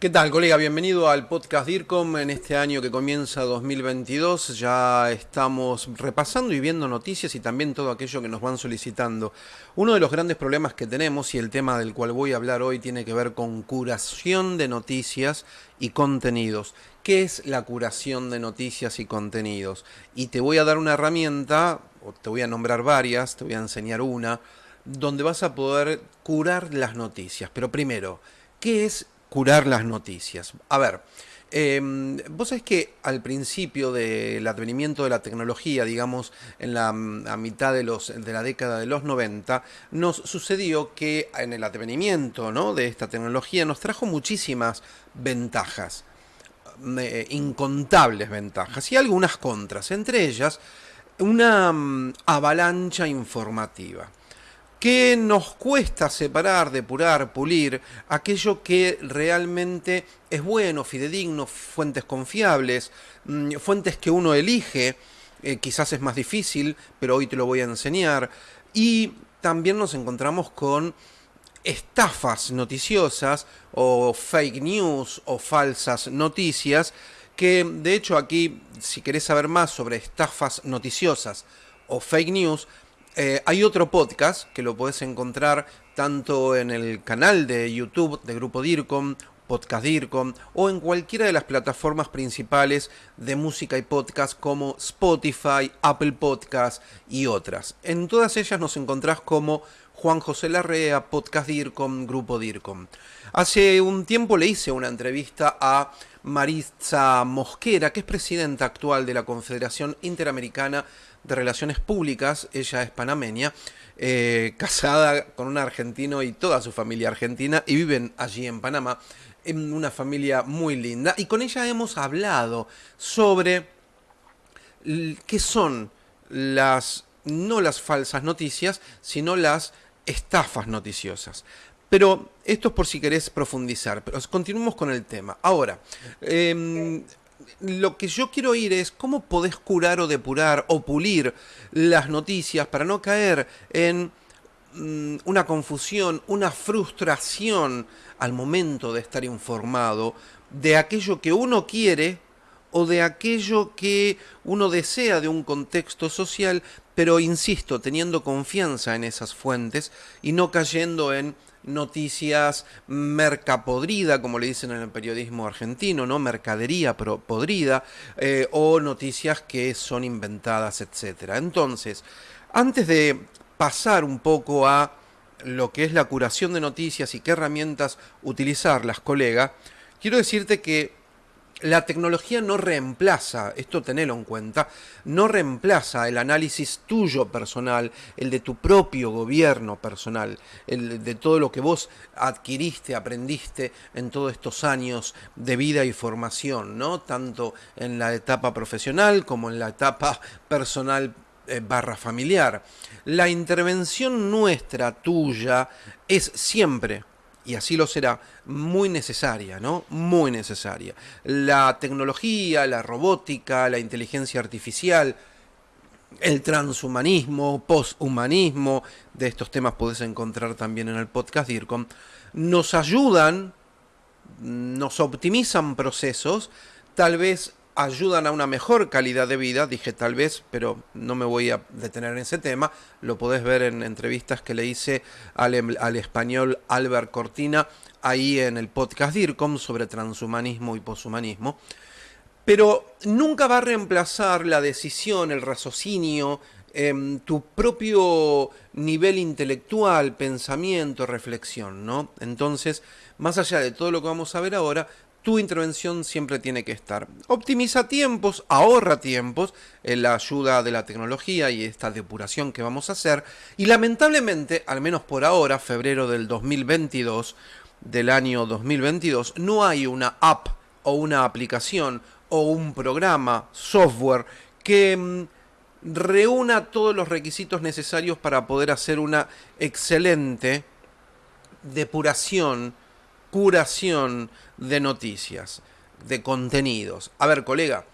¿Qué tal, colega? Bienvenido al podcast DIRCOM en este año que comienza 2022. Ya estamos repasando y viendo noticias y también todo aquello que nos van solicitando. Uno de los grandes problemas que tenemos y el tema del cual voy a hablar hoy tiene que ver con curación de noticias y contenidos. ¿Qué es la curación de noticias y contenidos? Y te voy a dar una herramienta, o te voy a nombrar varias, te voy a enseñar una, donde vas a poder curar las noticias. Pero primero, ¿qué es curar las noticias. A ver, em, vos sabés que al principio del advenimiento de la tecnología, digamos en la a mitad de, los, de la década de los 90, nos sucedió que en el advenimiento ¿no? de esta tecnología nos trajo muchísimas ventajas, eh, incontables ventajas y algunas contras, entre ellas una mm, avalancha informativa que nos cuesta separar, depurar, pulir aquello que realmente es bueno, fidedigno, fuentes confiables, mm, fuentes que uno elige, eh, quizás es más difícil, pero hoy te lo voy a enseñar, y también nos encontramos con estafas noticiosas o fake news o falsas noticias que de hecho aquí si querés saber más sobre estafas noticiosas o fake news eh, hay otro podcast que lo puedes encontrar tanto en el canal de YouTube de Grupo DIRCOM, Podcast DIRCOM, o en cualquiera de las plataformas principales de música y podcast como Spotify, Apple Podcast y otras. En todas ellas nos encontrás como Juan José Larrea, Podcast DIRCOM, Grupo DIRCOM. Hace un tiempo le hice una entrevista a Maritza Mosquera, que es presidenta actual de la Confederación Interamericana de Relaciones Públicas, ella es panameña, eh, casada con un argentino y toda su familia argentina, y viven allí en Panamá, en una familia muy linda, y con ella hemos hablado sobre qué son las, no las falsas noticias, sino las estafas noticiosas. Pero esto es por si querés profundizar, pero continuemos con el tema. Ahora, em, lo que yo quiero oír es cómo podés curar o depurar o pulir las noticias para no caer en mm, una confusión, una frustración al momento de estar informado de aquello que uno quiere o de aquello que uno desea de un contexto social, pero insisto, teniendo confianza en esas fuentes y no cayendo en noticias mercapodrida, como le dicen en el periodismo argentino, ¿no? Mercadería podrida, eh, o noticias que son inventadas, etc. Entonces, antes de pasar un poco a lo que es la curación de noticias y qué herramientas utilizar las colegas, quiero decirte que la tecnología no reemplaza, esto tenelo en cuenta, no reemplaza el análisis tuyo personal, el de tu propio gobierno personal, el de todo lo que vos adquiriste, aprendiste en todos estos años de vida y formación, ¿no? Tanto en la etapa profesional como en la etapa personal eh, barra familiar. La intervención nuestra, tuya, es siempre y así lo será, muy necesaria, ¿no? Muy necesaria. La tecnología, la robótica, la inteligencia artificial, el transhumanismo, poshumanismo, de estos temas podés encontrar también en el podcast DIRCOM, nos ayudan, nos optimizan procesos, tal vez ayudan a una mejor calidad de vida, dije tal vez, pero no me voy a detener en ese tema, lo podés ver en entrevistas que le hice al, em, al español Albert Cortina, ahí en el podcast DIRCOM sobre transhumanismo y poshumanismo, pero nunca va a reemplazar la decisión, el raciocinio, em, tu propio nivel intelectual, pensamiento, reflexión, ¿no? Entonces, más allá de todo lo que vamos a ver ahora, tu intervención siempre tiene que estar. Optimiza tiempos, ahorra tiempos en la ayuda de la tecnología y esta depuración que vamos a hacer. Y lamentablemente, al menos por ahora, febrero del 2022, del año 2022, no hay una app o una aplicación o un programa, software, que mm, reúna todos los requisitos necesarios para poder hacer una excelente depuración curación de noticias, de contenidos. A ver, colega,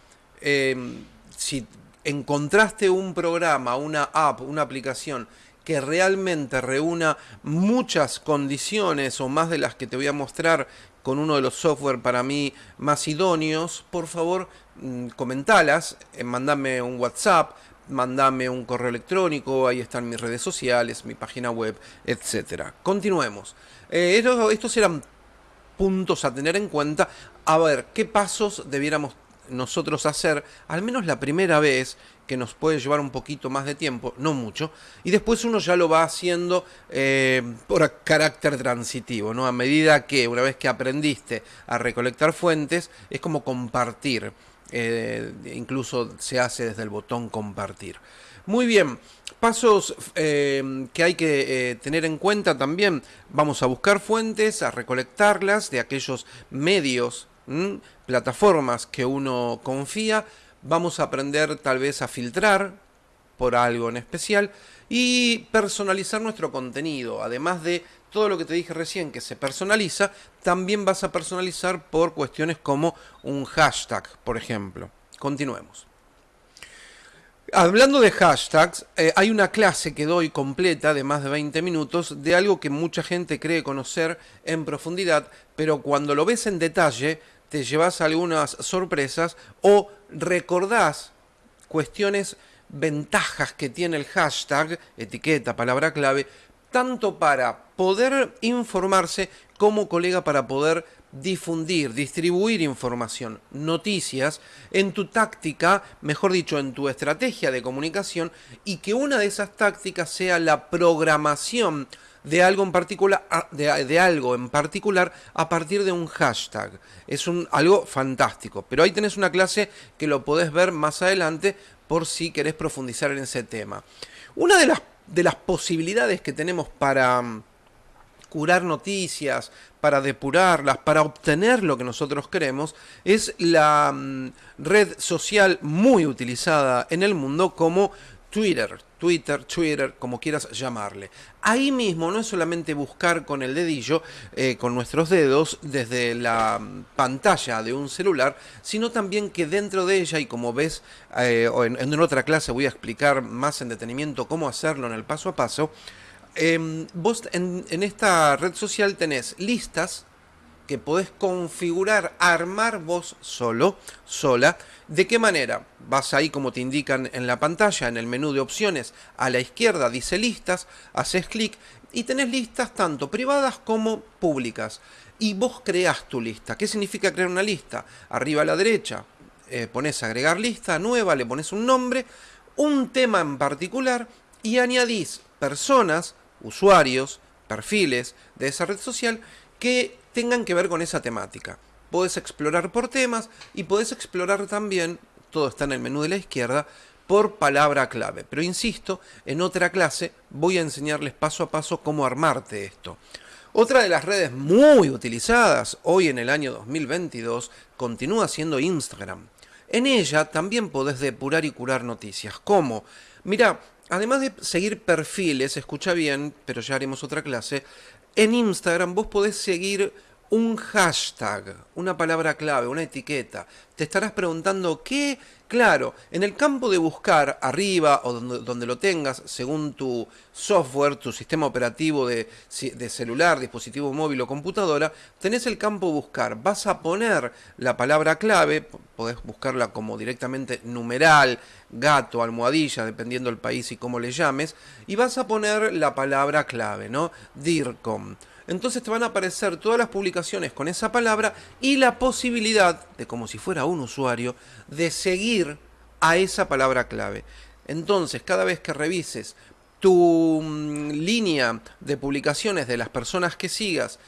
em, si encontraste un programa, una app, una aplicación que realmente reúna muchas condiciones o más de las que te voy a mostrar con uno de los software para mí más idóneos, por favor mm, comentalas, eh, mandame un WhatsApp, mandame un correo electrónico, ahí están mis redes sociales, mi página web, etc. Continuemos. Eh, estos eran puntos a tener en cuenta. A ver, ¿qué pasos debiéramos nosotros hacer, al menos la primera vez, que nos puede llevar un poquito más de tiempo, no mucho, y después uno ya lo va haciendo eh, por carácter transitivo, ¿no? A medida que, una vez que aprendiste a recolectar fuentes, es como compartir, eh, incluso se hace desde el botón compartir. Muy bien, pasos eh, que hay que tener en cuenta también, vamos a buscar fuentes, a recolectarlas de aquellos medios plataformas que uno confía, vamos a aprender tal vez a filtrar por algo en especial y personalizar nuestro contenido. Además de todo lo que te dije recién que se personaliza, también vas a personalizar por cuestiones como un hashtag, por ejemplo. Continuemos. Hablando de hashtags, eh, hay una clase que doy completa de más de 20 minutos de algo que mucha gente cree conocer en profundidad, pero cuando lo ves en detalle te llevas algunas sorpresas o recordás cuestiones, ventajas que tiene el hashtag, etiqueta, palabra clave, tanto para poder informarse como colega para poder difundir, distribuir información, noticias en tu táctica, mejor dicho, en tu estrategia de comunicación y que una de esas tácticas sea la programación de algo en particular, de, algo en particular a partir de un hashtag. Es un, algo fantástico. Pero ahí tenés una clase que lo podés ver más adelante por si querés profundizar en ese tema. Una de las, de las posibilidades que tenemos para mm, curar noticias, para depurarlas, para obtener lo que nosotros queremos, es la mm, red social muy utilizada en el mundo como Twitter, Twitter, Twitter, como quieras llamarle. Ahí mismo no es solamente buscar con el dedillo, eh, con nuestros dedos, desde la pantalla de un celular, sino también que dentro de ella, y como ves, eh, en, otra clase voy a explicar más en detenimiento cómo hacerlo en el paso a paso, em, vos en, en esta red social tenés listas que podés configurar, armar vos solo, sola. ¿De qué manera? Vas ahí como te indican en la pantalla, en el menú de opciones, a la izquierda dice listas, haces clic y tenés listas tanto privadas como públicas. Y vos creás tu lista. ¿Qué significa crear una lista? Arriba a la derecha eh, pones agregar lista nueva, le pones un nombre, un tema en particular y añadís personas, usuarios, perfiles de esa red social que tengan que ver con esa temática. Puedes explorar por temas y puedes explorar también, todo está en el menú de la izquierda, por palabra clave. Pero insisto, en otra clase voy a enseñarles paso a paso cómo armarte esto. Otra de las redes muy utilizadas hoy en el año 2022 continúa siendo Instagram. En ella también podés depurar y curar noticias. ¿Cómo? Mira, además de seguir perfiles, escucha bien, pero ya haremos otra clase, en Instagram vos podés seguir un hashtag, una palabra clave, una etiqueta. Te estarás preguntando qué, claro, en el campo de buscar arriba o donde, lo tengas, según tu software, tu sistema operativo de, de, celular, dispositivo móvil o computadora, tenés el campo buscar. Vas a poner la palabra clave, podés buscarla como directamente numeral, gato, almohadilla, dependiendo del país y cómo le llames, y vas a poner la palabra clave, ¿no? DIRCOM entonces te van a aparecer todas las publicaciones con esa palabra y la posibilidad de, como si fuera un usuario, de seguir a esa palabra clave. Entonces, cada vez que revises tu mm, línea de publicaciones de las personas que sigas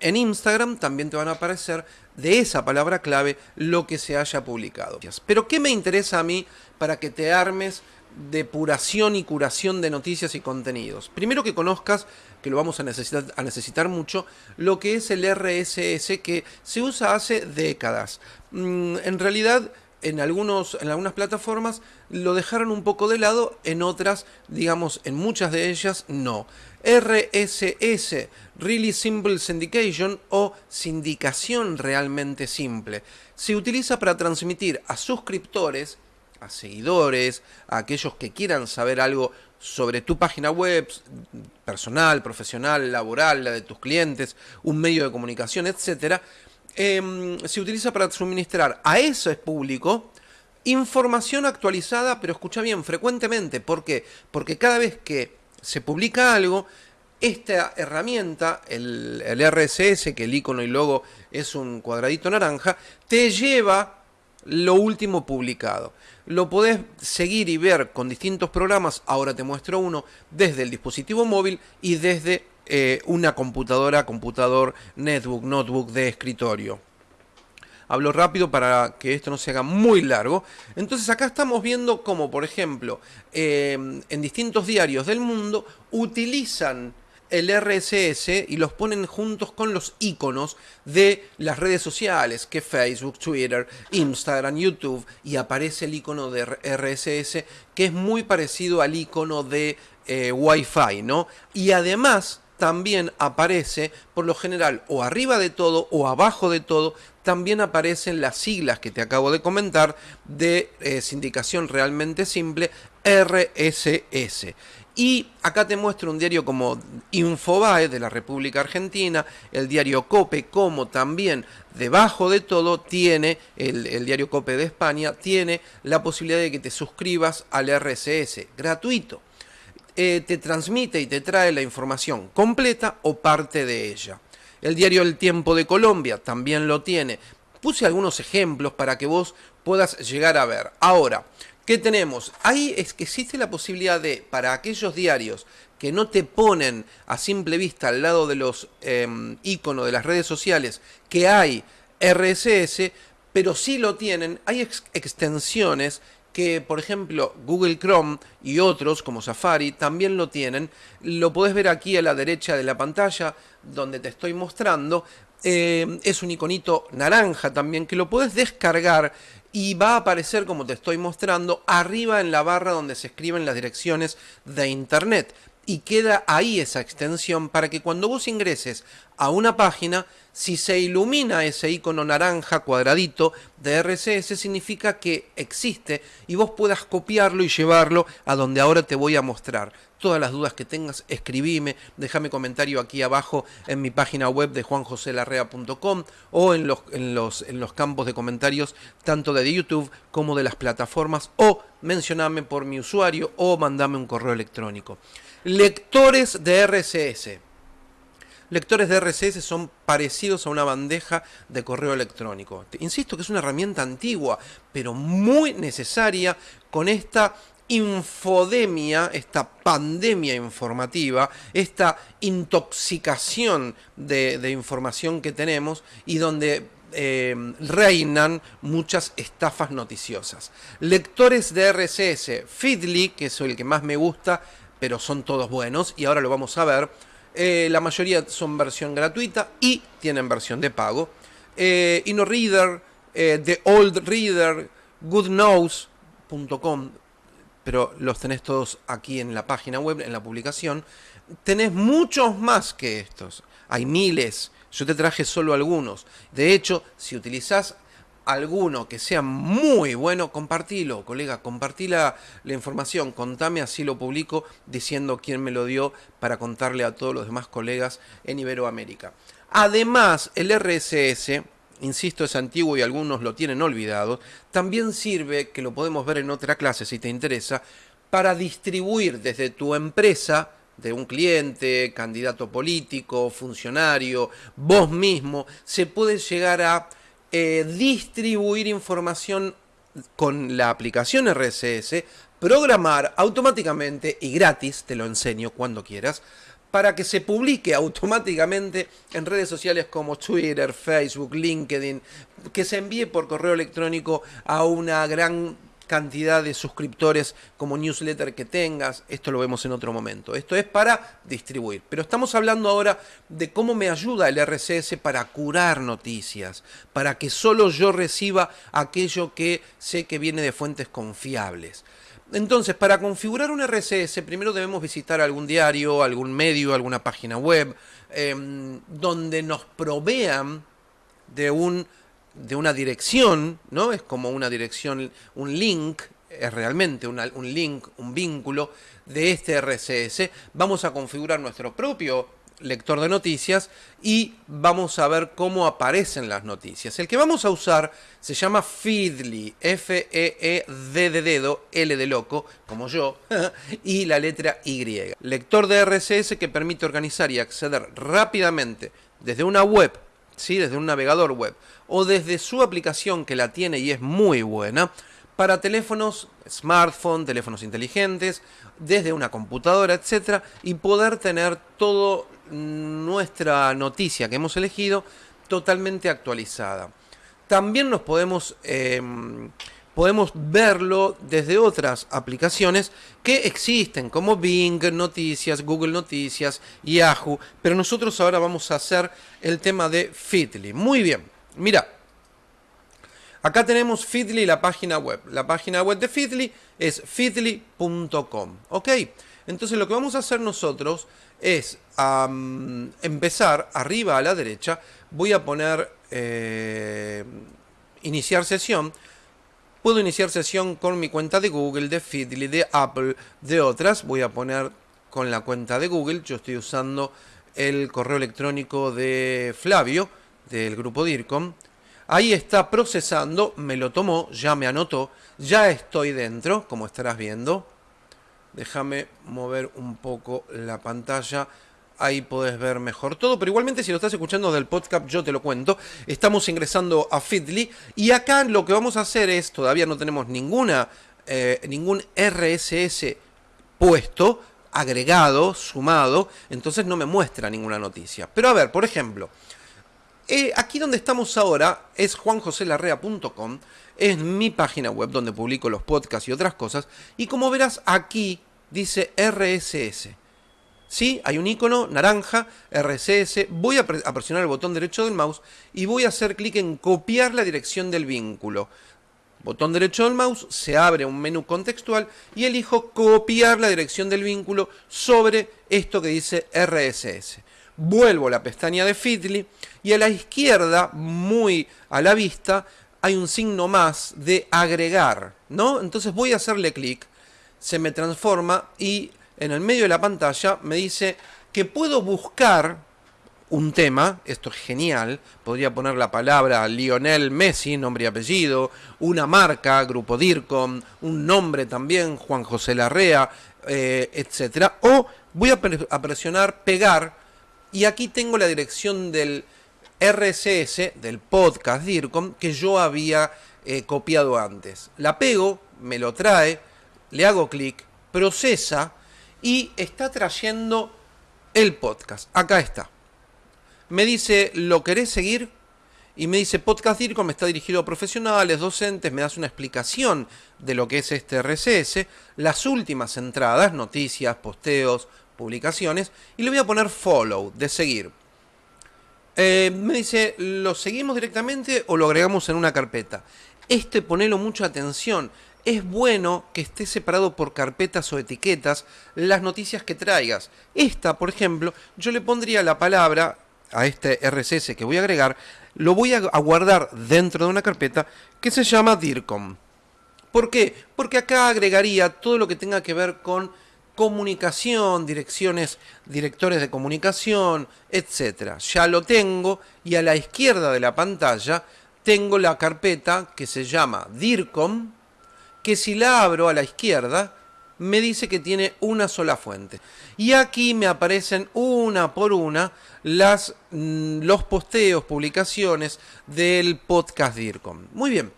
en Instagram, también te van a aparecer de esa palabra clave lo que se haya publicado. Pero ¿qué me interesa a mí para que te armes depuración y curación de noticias y contenidos. Primero que conozcas, que lo vamos a necesitar, a necesitar mucho, lo que es el RSS que se usa hace décadas. Mm, en realidad, en, algunos, en algunas plataformas lo dejaron un poco de lado, en otras, digamos, en muchas de ellas, no. RSS, Really Simple Syndication o sindicación realmente simple, se utiliza para transmitir a suscriptores a seguidores, a aquellos que quieran saber algo sobre tu página web, personal, profesional, laboral, la de tus clientes, un medio de comunicación, etcétera, em, se utiliza para suministrar a ese público información actualizada, pero escucha bien, frecuentemente. ¿Por qué? Porque cada vez que se publica algo, esta herramienta, el, el, RSS, que el icono y logo es un cuadradito naranja, te lleva lo último publicado. Lo podés seguir y ver con distintos programas, ahora te muestro uno, desde el dispositivo móvil y desde eh, una computadora, computador, netbook, notebook de escritorio. Hablo rápido para que esto no se haga muy largo. Entonces acá estamos viendo cómo, por ejemplo, eh, en distintos diarios del mundo utilizan el RSS y los ponen juntos con los iconos de las redes sociales, que Facebook, Twitter, Instagram, YouTube, y aparece el icono de RSS, que es muy parecido al icono de eh, Wi-Fi, ¿no? Y además también aparece, por lo general, o arriba de todo o abajo de todo, también aparecen las siglas que te acabo de comentar de eh, sindicación realmente simple, RSS. Y acá te muestro un diario como Infobae de la República Argentina, el diario Cope, como también debajo de todo tiene, el, diario Cope de España, tiene la posibilidad de que te suscribas al RSS, gratuito. Eh, te transmite y te trae la información completa o parte de ella. El diario El Tiempo de Colombia también lo tiene. Puse algunos ejemplos para que vos puedas llegar a ver. Ahora, ¿Qué tenemos? Ahí es que existe la posibilidad de, para aquellos diarios que no te ponen a simple vista al lado de los em, iconos de las redes sociales que hay RSS, pero sí lo tienen, hay extensiones que, por ejemplo, Google Chrome y otros como Safari también lo tienen. Lo podés ver aquí a la derecha de la pantalla donde te estoy mostrando. Em, es un iconito naranja también que lo puedes descargar y va a aparecer, como te estoy mostrando, arriba en la barra donde se escriben las direcciones de internet. Y queda ahí esa extensión para que cuando vos ingreses a una página, si se ilumina ese icono naranja cuadradito de RSS, significa que existe y vos puedas copiarlo y llevarlo a donde ahora te voy a mostrar. Todas las dudas que tengas, escribime, déjame comentario aquí abajo en mi página web de juanjoselarrea.com o en los, en, los, en los campos de comentarios tanto de YouTube como de las plataformas o mencioname por mi usuario o mandame un correo electrónico. Lectores de RSS. Lectores de RSS son parecidos a una bandeja de correo electrónico. Insisto que es una herramienta antigua, pero muy necesaria con esta infodemia, esta pandemia informativa, esta intoxicación de, información que tenemos y donde eh, reinan muchas estafas noticiosas. Lectores de RSS, Feedly, que es el que más me gusta, pero son todos buenos y ahora lo vamos a ver. Eh, la mayoría son versión gratuita y tienen versión de pago. Eh, InnoReader, eh, The Old Reader, GoodNose.com, pero los tenés todos aquí en la página web, en la publicación. Tenés muchos más que estos. Hay miles. Yo te traje solo algunos. De hecho, si utilizás alguno que sea muy bueno, compartilo, colega, compartí la, información, contame, así lo publico diciendo quién me lo dio para contarle a todos los demás colegas en Iberoamérica. Además, el RSS, insisto, es antiguo y algunos lo tienen olvidado, también sirve, que lo podemos ver en otra clase si te interesa, para distribuir desde tu empresa de un cliente, candidato político, funcionario, vos mismo, se puede llegar a eh, distribuir información con la aplicación RSS, programar automáticamente y gratis, te lo enseño cuando quieras, para que se publique automáticamente en redes sociales como Twitter, Facebook, LinkedIn, que se envíe por correo electrónico a una gran cantidad de suscriptores como newsletter que tengas, esto lo vemos en otro momento. Esto es para distribuir, pero estamos hablando ahora de cómo me ayuda el RSS para curar noticias, para que solo yo reciba aquello que sé que viene de fuentes confiables. Entonces, para configurar un RSS, primero debemos visitar algún diario, algún medio, alguna página web, em, donde nos provean de un de una dirección, ¿no? Es como una dirección, un link es realmente un link, un vínculo de este RSS. Vamos a configurar nuestro propio lector de noticias y vamos a ver cómo aparecen las noticias. El que vamos a usar se llama Feedly, F-E-E-D de dedo, L de loco, como yo, y la letra Y. Lector de RSS que permite organizar y acceder rápidamente desde una web, ¿sí? desde un navegador web, o desde su aplicación que la tiene y es muy buena, para teléfonos, smartphone, teléfonos inteligentes, desde una computadora, etcétera, y poder tener toda nuestra noticia que hemos elegido totalmente actualizada. También nos podemos, em, podemos verlo desde otras aplicaciones que existen, como Bing Noticias, Google Noticias, Yahoo, pero nosotros ahora vamos a hacer el tema de Fitly. Muy bien, mira, Acá tenemos Feedly, la página web. La página web de Feedly es feedly.com. ¿Ok? Entonces lo que vamos a hacer nosotros es empezar arriba a la derecha. Voy a poner eh, iniciar sesión. Puedo iniciar sesión con mi cuenta de Google, de Feedly, de Apple, de otras. Voy a poner con la cuenta de Google. Yo estoy usando el correo electrónico de Flavio, del grupo DIRCOM. Ahí está procesando, me lo tomó, ya me anotó, ya estoy dentro, como estarás viendo. Déjame mover un poco la pantalla. Ahí podés ver mejor todo, pero igualmente si lo estás escuchando del podcast yo te lo cuento. Estamos ingresando a Feedly y acá lo que vamos a hacer es, todavía no tenemos ninguna, eh, ningún RSS puesto, agregado, sumado, entonces no me muestra ninguna noticia. Pero a ver, por ejemplo, eh, aquí donde estamos ahora es juanjoselarrea.com, es mi página web donde publico los podcasts y otras cosas. Y como verás aquí dice RSS. ¿Sí? Hay un icono naranja, RSS. Voy a, a presionar el botón derecho del mouse y voy a hacer clic en copiar la dirección del vínculo. Botón derecho del mouse, se abre un menú contextual y elijo copiar la dirección del vínculo sobre esto que dice RSS vuelvo a la pestaña de Feedly y a la izquierda, muy a la vista, hay un signo más de agregar, ¿no? Entonces voy a hacerle clic, se me transforma y en el medio de la pantalla me dice que puedo buscar un tema, esto es genial, podría poner la palabra Lionel Messi, nombre y apellido, una marca, Grupo DIRCOM, un nombre también, Juan José Larrea, eh, etc. O voy a presionar pegar y aquí tengo la dirección del RSS, del podcast DIRCOM, que yo había eh, copiado antes. La pego, me lo trae, le hago clic, procesa y está trayendo el podcast. Acá está. Me dice, ¿lo querés seguir? Y me dice, Podcast DIRCOM está dirigido a profesionales, docentes, me das una explicación de lo que es este RSS, las últimas entradas, noticias, posteos, publicaciones y le voy a poner follow, de seguir. Eh, me dice, ¿lo seguimos directamente o lo agregamos en una carpeta? Este ponelo mucha atención. Es bueno que esté separado por carpetas o etiquetas las noticias que traigas. Esta, por ejemplo, yo le pondría la palabra a este RSS que voy a agregar, lo voy a guardar dentro de una carpeta que se llama DIRCOM. ¿Por qué? Porque acá agregaría todo lo que tenga que ver con comunicación, direcciones, directores de comunicación, etcétera. Ya lo tengo y a la izquierda de la pantalla tengo la carpeta que se llama DIRCOM, que si la abro a la izquierda me dice que tiene una sola fuente. Y aquí me aparecen una por una las, mm, los posteos, publicaciones del podcast DIRCOM. Muy bien,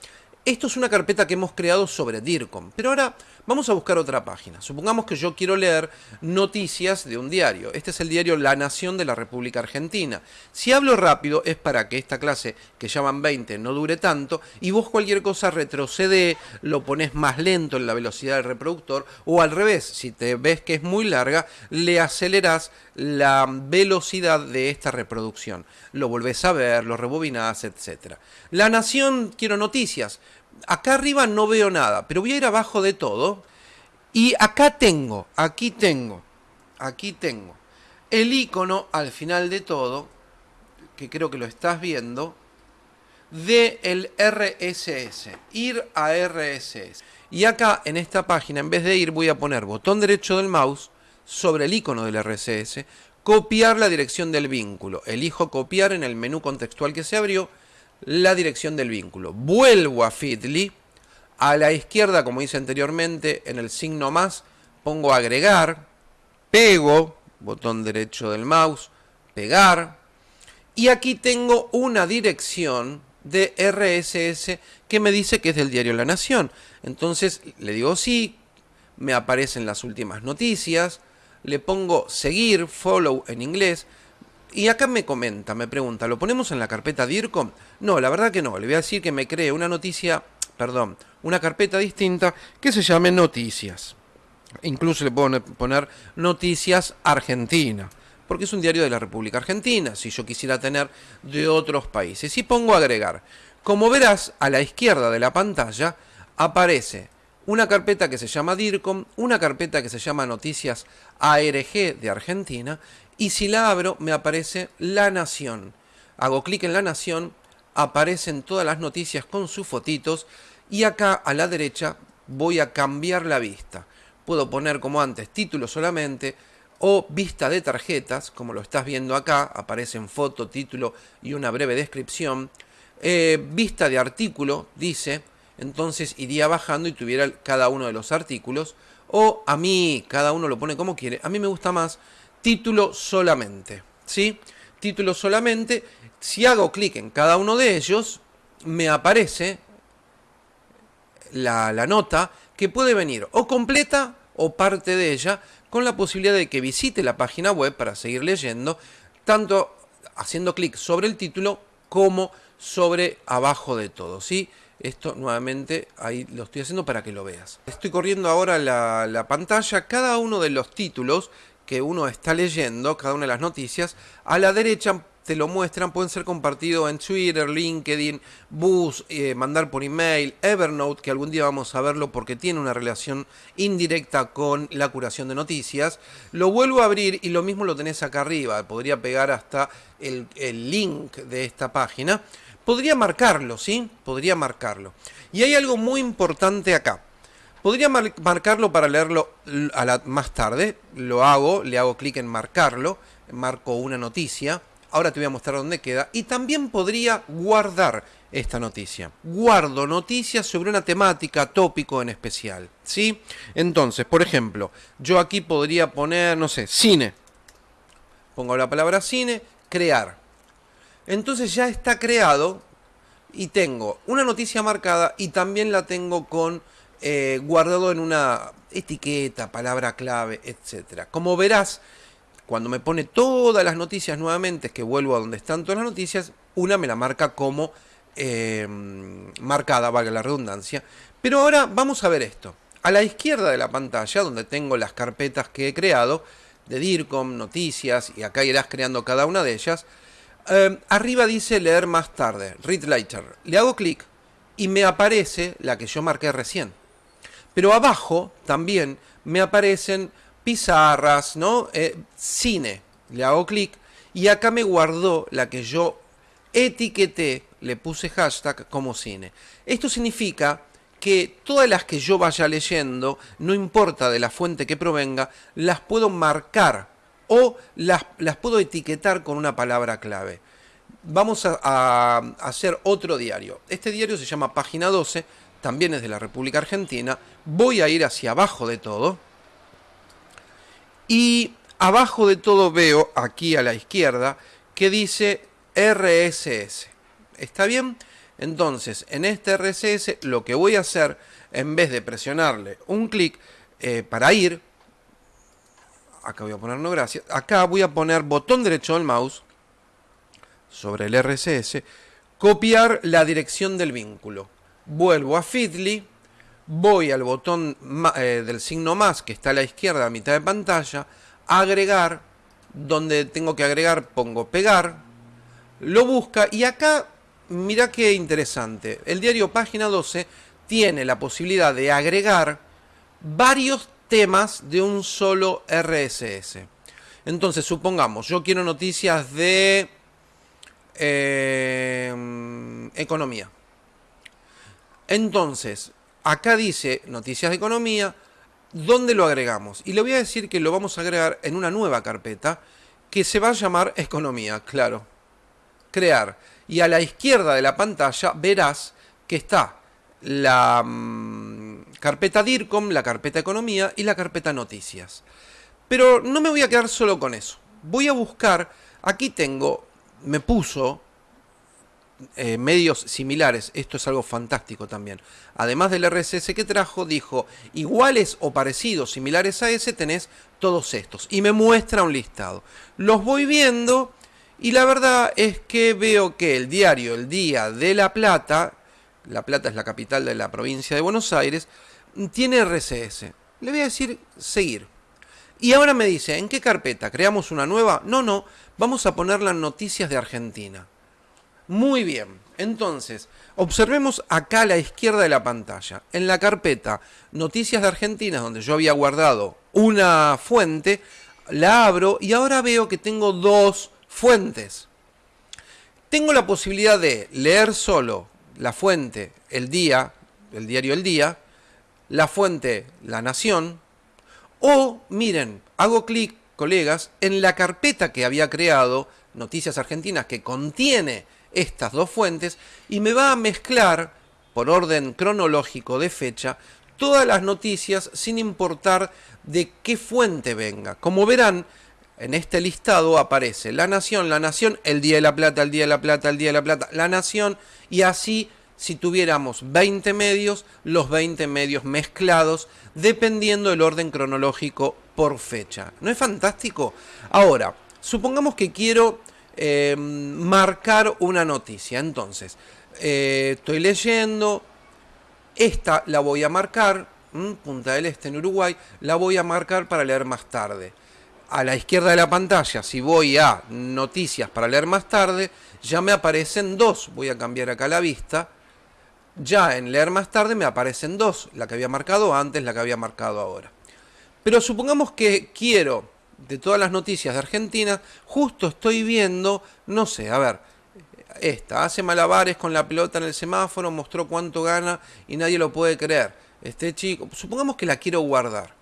esto es una carpeta que hemos creado sobre DIRCOM, pero ahora Vamos a buscar otra página. Supongamos que yo quiero leer noticias de un diario. Este es el diario La Nación de la República Argentina. Si hablo rápido es para que esta clase, que ya van 20, no dure tanto, y vos cualquier cosa retrocede, lo pones más lento en la velocidad del reproductor, o al revés, si te ves que es muy larga, le acelerás la velocidad de esta reproducción. Lo volvés a ver, lo rebobinás, etc. La Nación, quiero noticias acá arriba no veo nada, pero voy a ir abajo de todo. Y acá tengo, aquí tengo, aquí tengo el icono al final de todo, que creo que lo estás viendo, del RSS, ir a RSS. Y acá en esta página, en vez de ir, voy a poner botón derecho del mouse sobre el icono del RSS, copiar la dirección del vínculo. Elijo copiar en el menú contextual que se abrió la dirección del vínculo. Vuelvo a Feedly. A la izquierda, como hice anteriormente, en el signo más, pongo agregar, pego, botón derecho del mouse, pegar. Y aquí tengo una dirección de RSS que me dice que es del diario La Nación. Entonces le digo sí, me aparecen las últimas noticias, le pongo seguir, follow en inglés, y acá me comenta, me pregunta, ¿lo ponemos en la carpeta DIRCOM? No, la verdad que no, le voy a decir que me cree una noticia, perdón, una carpeta distinta que se llame Noticias. Incluso le puedo poner Noticias Argentina, porque es un diario de la República Argentina, si yo quisiera tener de otros países. Y pongo agregar. Como verás, a la izquierda de la pantalla aparece una carpeta que se llama DIRCOM, una carpeta que se llama Noticias ARG de Argentina, y si la abro me aparece La Nación. Hago clic en La Nación, aparecen todas las noticias con sus fotitos, y acá a la derecha voy a cambiar la vista. Puedo poner como antes título solamente, o vista de tarjetas, como lo estás viendo acá, aparecen foto, título y una breve descripción. Eh, vista de artículo, dice, entonces iría bajando y tuviera cada uno de los artículos. O a mí, cada uno lo pone como quiere. A mí me gusta más título solamente. ¿Sí? Título solamente. Si hago clic en cada uno de ellos, me aparece la, la nota que puede venir o completa o parte de ella, con la posibilidad de que visite la página web para seguir leyendo, tanto haciendo clic sobre el título como sobre abajo de todo. ¿sí? Esto nuevamente ahí lo estoy haciendo para que lo veas. Estoy corriendo ahora la, la, pantalla. Cada uno de los títulos que uno está leyendo, cada una de las noticias, a la derecha te lo muestran, pueden ser compartidos en Twitter, LinkedIn, Bus, eh, mandar por email, Evernote, que algún día vamos a verlo porque tiene una relación indirecta con la curación de noticias. Lo vuelvo a abrir y lo mismo lo tenés acá arriba, podría pegar hasta el, el link de esta página. Podría marcarlo, ¿sí? Podría marcarlo. Y hay algo muy importante acá. Podría marcarlo para leerlo más tarde. Lo hago, le hago clic en marcarlo. Marco una noticia. Ahora te voy a mostrar dónde queda. Y también podría guardar esta noticia. Guardo noticias sobre una temática, tópico en especial. ¿Sí? Entonces, por ejemplo, yo aquí podría poner, no sé, cine. Pongo la palabra cine, crear. Entonces ya está creado y tengo una noticia marcada y también la tengo con eh, guardado en una etiqueta, palabra clave, etc. Como verás, cuando me pone todas las noticias nuevamente, que vuelvo a donde están todas las noticias, una me la marca como eh, marcada, valga la redundancia. Pero ahora vamos a ver esto. A la izquierda de la pantalla, donde tengo las carpetas que he creado, de DIRCOM, noticias, y acá irás creando cada una de ellas, Em, arriba dice leer más tarde, read later. Le hago clic y me aparece la que yo marqué recién. Pero abajo también me aparecen pizarras, ¿no? Eh, cine. Le hago clic y acá me guardó la que yo etiqueté, le puse hashtag como cine. Esto significa que todas las que yo vaya leyendo, no importa de la fuente que provenga, las puedo marcar o las, puedo etiquetar con una palabra clave. Vamos a, hacer otro diario. Este diario se llama Página 12, también es de la República Argentina. Voy a ir hacia abajo de todo. Y abajo de todo veo, aquí a la izquierda, que dice RSS. ¿Está bien? Entonces, en este RSS lo que voy a hacer, en vez de presionarle un clic eh, para ir, acá voy a poner no gracias, acá voy a poner botón derecho del mouse sobre el RSS, copiar la dirección del vínculo. Vuelvo a Feedly, voy al botón eh, del signo más que está a la izquierda a mitad de pantalla, agregar, donde tengo que agregar pongo pegar, lo busca y acá mira qué interesante, el diario página 12 tiene la posibilidad de agregar varios temas de un solo RSS. Entonces, supongamos, yo quiero noticias de eh, economía. Entonces, acá dice noticias de economía, ¿dónde lo agregamos? Y le voy a decir que lo vamos a agregar en una nueva carpeta que se va a llamar economía, claro. Crear. Y a la izquierda de la pantalla verás que está la mm, carpeta DIRCOM, la carpeta economía y la carpeta noticias. Pero no me voy a quedar solo con eso. Voy a buscar, aquí tengo, me puso eh, medios similares, esto es algo fantástico también. Además del RSS que trajo, dijo, iguales o parecidos, similares a ese, tenés todos estos. Y me muestra un listado. Los voy viendo y la verdad es que veo que el diario El Día de La Plata, La Plata es la capital de la provincia de Buenos Aires, tiene RSS. Le voy a decir seguir. Y ahora me dice, ¿en qué carpeta? ¿Creamos una nueva? No, no, vamos a poner las noticias de Argentina. Muy bien, entonces, observemos acá a la izquierda de la pantalla. En la carpeta Noticias de Argentina, donde yo había guardado una fuente, la abro y ahora veo que tengo dos fuentes. Tengo la posibilidad de leer solo la fuente El Día, el diario El Día, la fuente La Nación, o miren, hago clic, colegas, en la carpeta que había creado, Noticias Argentinas, que contiene estas dos fuentes y me va a mezclar, por orden cronológico de fecha, todas las noticias sin importar de qué fuente venga. Como verán, en este listado aparece La Nación, La Nación, El Día de la Plata, El Día de la Plata, El Día de la Plata, La Nación, y así si tuviéramos 20 medios, los 20 medios mezclados, dependiendo del orden cronológico por fecha. ¿No es fantástico? Ahora, supongamos que quiero eh, marcar una noticia. Entonces, eh, estoy leyendo, esta la voy a marcar, Punta del Este en Uruguay, la voy a marcar para leer más tarde. A la izquierda de la pantalla, si voy a noticias para leer más tarde, ya me aparecen dos. Voy a cambiar acá la vista. Ya en leer más tarde me aparecen dos, la que había marcado antes, la que había marcado ahora. Pero supongamos que quiero de todas las noticias de Argentina, justo estoy viendo, no sé, a ver, esta, hace malabares con la pelota en el semáforo, mostró cuánto gana y nadie lo puede creer. Este chico, supongamos que la quiero guardar.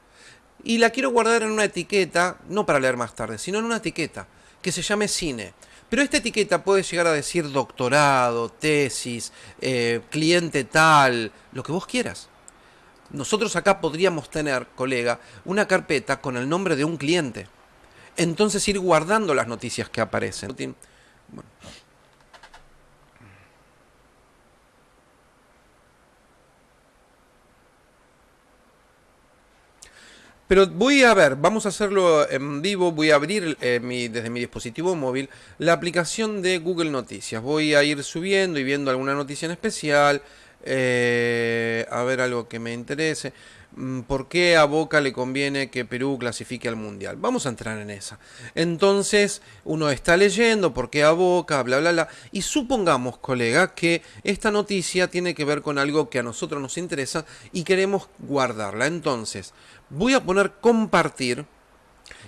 Y la quiero guardar en una etiqueta, no para leer más tarde, sino en una etiqueta que se llame cine. Pero esta etiqueta puede llegar a decir doctorado, tesis, eh, cliente tal, lo que vos quieras. Nosotros acá podríamos tener, colega, una carpeta con el nombre de un cliente. Entonces ir guardando las noticias que aparecen. Pero voy a ver, vamos a hacerlo en vivo, voy a abrir eh, desde mi dispositivo móvil la aplicación de Google Noticias. Voy a ir subiendo y viendo alguna noticia en especial, eh, a ver algo que me interese. Mm, ¿Por qué a Boca le conviene que Perú clasifique al Mundial? Vamos a entrar en esa. Entonces, uno está leyendo por qué a Boca, bla, bla, bla. Y supongamos, colega, que esta noticia tiene que ver con algo que a nosotros nos interesa y queremos guardarla. Entonces, voy a poner compartir.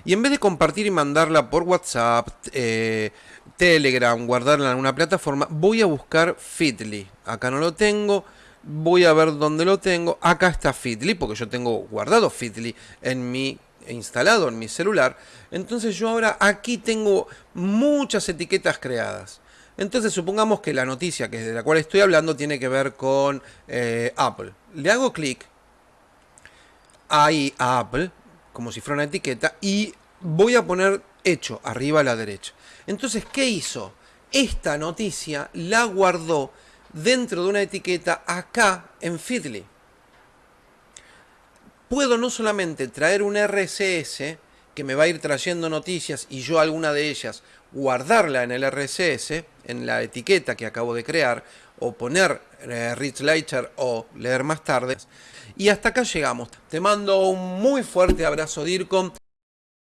Y en vez de compartir y mandarla por WhatsApp, eh, Telegram, guardarla en una plataforma, voy a buscar Fitly. Acá no lo tengo, voy a ver dónde lo tengo. Acá está Fitly, porque yo tengo guardado Fitly en mi instalado en mi celular. Entonces yo ahora aquí tengo muchas etiquetas creadas. Entonces supongamos que la noticia que de la cual estoy hablando tiene que ver con eh, Apple. Le hago clic ahí a Apple, como si fuera una etiqueta, y voy a poner hecho arriba a la derecha. Entonces, ¿qué hizo? Esta noticia la guardó dentro de una etiqueta acá en Feedly. Puedo no solamente traer un RSS que me va a ir trayendo noticias y yo alguna de ellas guardarla en el RSS, en la etiqueta que acabo de crear, o poner eh, Reach Later o leer más tarde. Y hasta acá llegamos. Te mando un muy fuerte abrazo, DIRCOM.